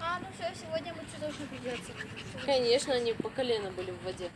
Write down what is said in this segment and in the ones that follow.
А, ну все, сегодня мы что должны придется. Конечно, они по колено были в воде.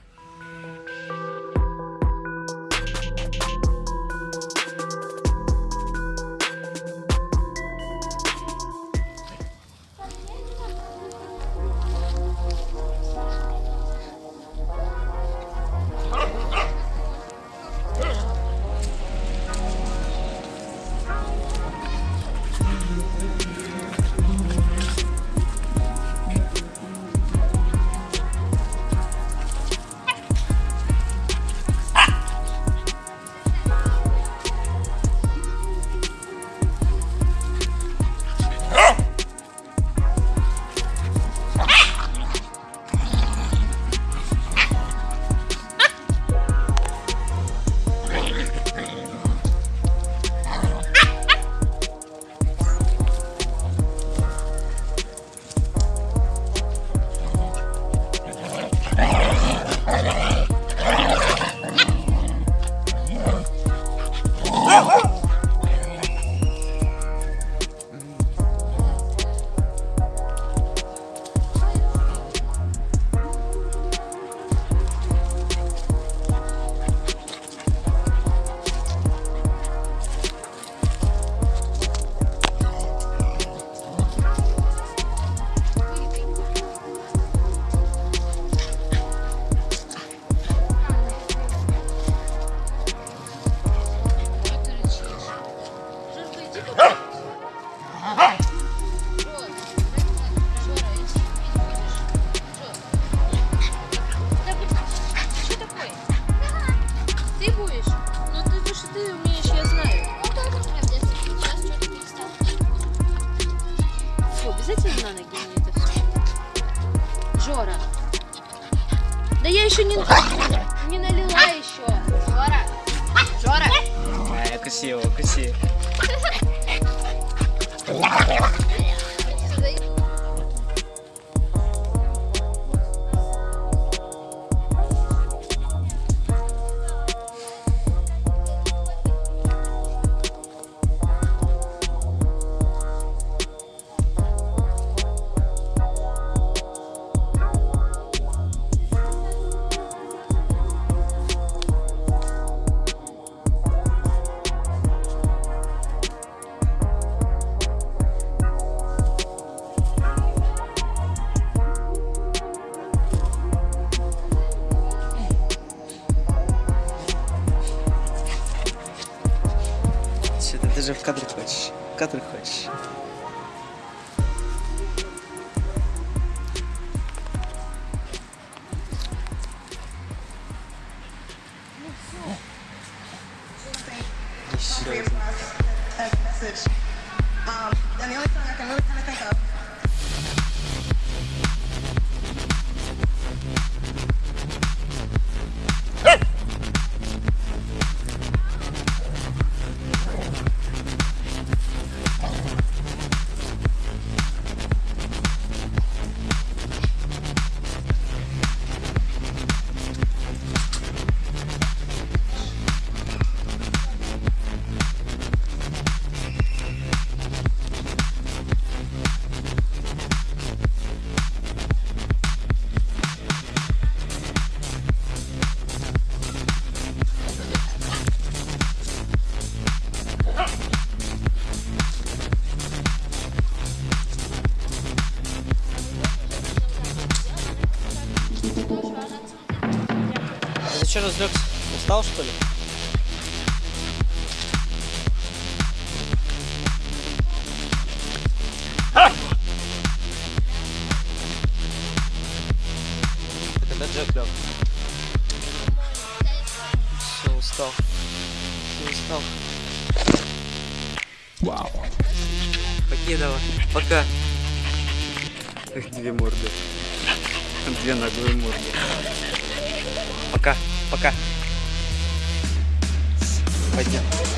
Фу, обязательно на ноги мне это все. Жора. Да я еще не, не налила еще. Жора! Жора! А, красиво, красиво. В кадр хочешь? В кадр хочешь? Еще. message. Um, and the only song I can really kind of think of. А что разлегся? Устал что ли? Ты когда Джек лег? Все, устал. Все, устал. Вау. Покидова. Пока. Две морды. Две наглые морды. Пока, пока. Пойдем.